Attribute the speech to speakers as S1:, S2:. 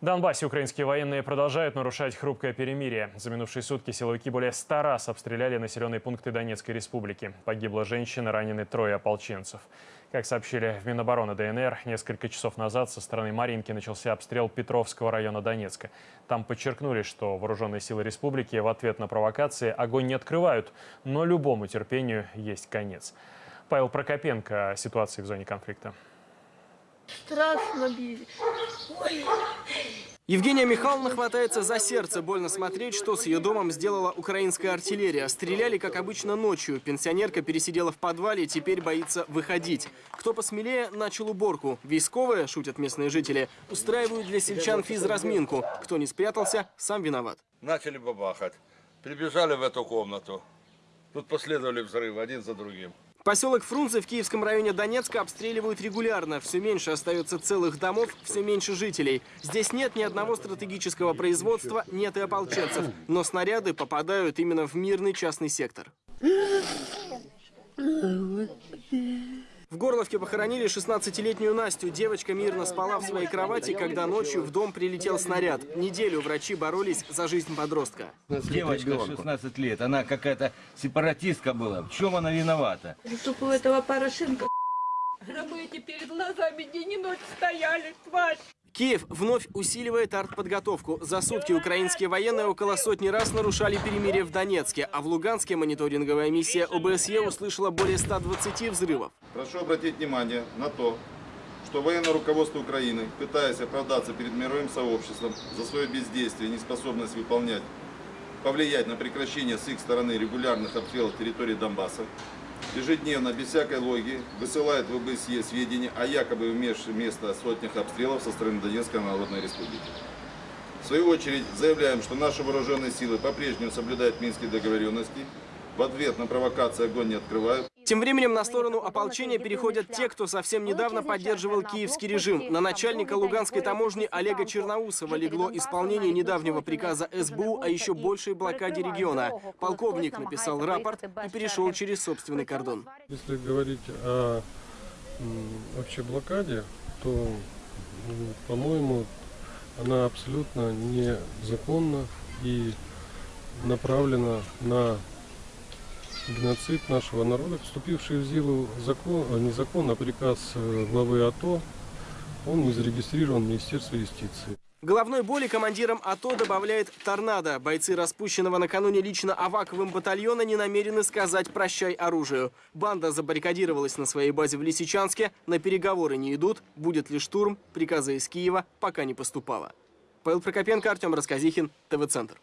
S1: В Донбассе украинские военные продолжают нарушать хрупкое перемирие. За минувшие сутки силовики более ста раз обстреляли населенные пункты Донецкой республики. Погибла женщина, ранены трое ополченцев. Как сообщили в Минобороны ДНР, несколько часов назад со стороны Маринки начался обстрел Петровского района Донецка. Там подчеркнули, что вооруженные силы республики в ответ на провокации огонь не открывают, но любому терпению есть конец. Павел Прокопенко о ситуации в зоне конфликта.
S2: Страшно били. Ой.
S3: Евгения Михайловна хватается за сердце. Больно смотреть, что с ее домом сделала украинская артиллерия. Стреляли, как обычно, ночью. Пенсионерка пересидела в подвале, теперь боится выходить. Кто посмелее, начал уборку. Військовые, шутят местные жители, устраивают для сельчан физразминку. Кто не спрятался, сам виноват.
S4: Начали бабахать. Прибежали в эту комнату. Тут последовали взрывы один за другим.
S3: Поселок Фрунзе в Киевском районе Донецка обстреливают регулярно. Все меньше остается целых домов, все меньше жителей. Здесь нет ни одного стратегического производства, нет и ополченцев. Но снаряды попадают именно в мирный частный сектор. В Горловке похоронили 16-летнюю Настю. Девочка мирно спала в своей кровати, когда ночью в дом прилетел снаряд. Неделю врачи боролись за жизнь подростка.
S5: Девочка 16 лет, она какая-то сепаратистка была. В чем она виновата?
S2: Чтобы у этого Порошенко гробы эти перед глазами день и ночь стояли, тварь.
S3: Киев вновь усиливает артподготовку. За сутки украинские военные около сотни раз нарушали перемирие в Донецке, а в Луганске мониторинговая миссия ОБСЕ услышала более 120 взрывов.
S6: Прошу обратить внимание на то, что военное руководство Украины, пытаясь оправдаться перед мировым сообществом за свое бездействие и неспособность выполнять, повлиять на прекращение с их стороны регулярных обстрелов территории Донбасса, ежедневно, без всякой логики, высылает в ОБСЕ сведения о якобы имевших место сотнях обстрелов со стороны Донецкой Народной Республики. В свою очередь заявляем, что наши вооруженные силы по-прежнему соблюдают минские договоренности, в ответ на провокации огонь не открывают.
S3: Тем временем на сторону ополчения переходят те, кто совсем недавно поддерживал киевский режим. На начальника Луганской таможни Олега Черноусова легло исполнение недавнего приказа СБУ о еще большей блокаде региона. Полковник написал рапорт и перешел через собственный кордон.
S7: Если говорить о вообще блокаде, то, м, по-моему, она абсолютно незаконна и направлена на геноцид нашего народа, вступивший в силу закон, а, не закон, а приказ э, главы АТО, он не зарегистрирован в Министерстве юстиции.
S3: Головной боли командирам АТО добавляет торнадо. Бойцы распущенного накануне лично Аваковым батальона не намерены сказать «прощай оружию». Банда забаррикадировалась на своей базе в Лисичанске, на переговоры не идут, будет ли штурм, приказа из Киева пока не поступало. Павел Прокопенко, Артем Расказихин, ТВ-центр.